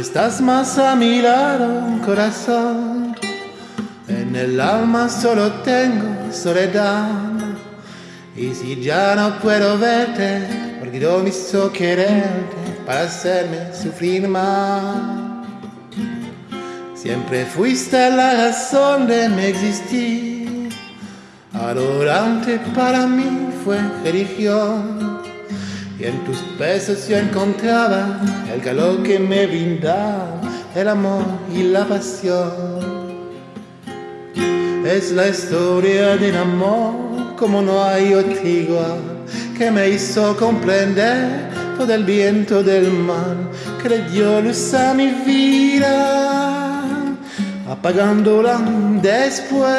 estás más a mi lado, corazón. En el alma solo tengo soledad. Y si ya no puedo verte, porque yo me hizo quererte para hacerme sufrir más. Siempre fuiste la razón de mi existir. Adorante para mí fue religión. Y en tus besos yo encontraba el calor que me brindaba el amor y la pasión. Es la historia de un amor como no hay otro que me hizo comprender todo el viento del mar, que le dio luz a mi vida, apagándola después.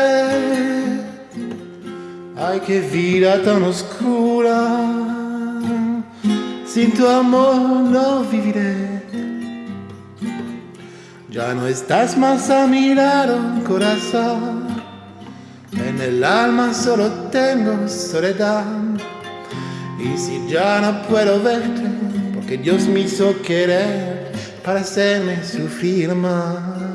Ay, qué vida tan oscura sin tu amor no viviré. Ya no estás más a mi lado, corazón. En el alma solo tengo soledad. Y si ya no puedo verte, porque Dios me hizo querer para hacerme sufrir más.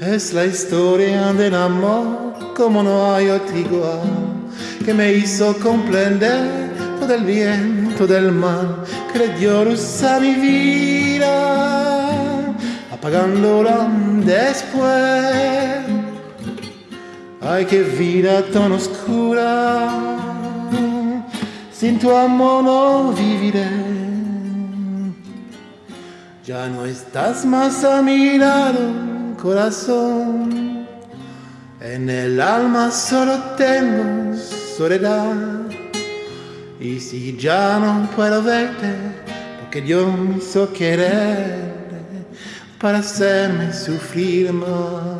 Es la historia del amor como no hay otro igual, que me hizo comprender todo el viento del mal, que le dio luz a mi vida, apagándola después. Ay, qué vida tan oscura, sin tu amor no viviré. Ya no estás más a mi lado corazón. En el alma solo tengo soledad. Y si ya no puedo verte, porque Dios me hizo querer para hacerme sufrir más.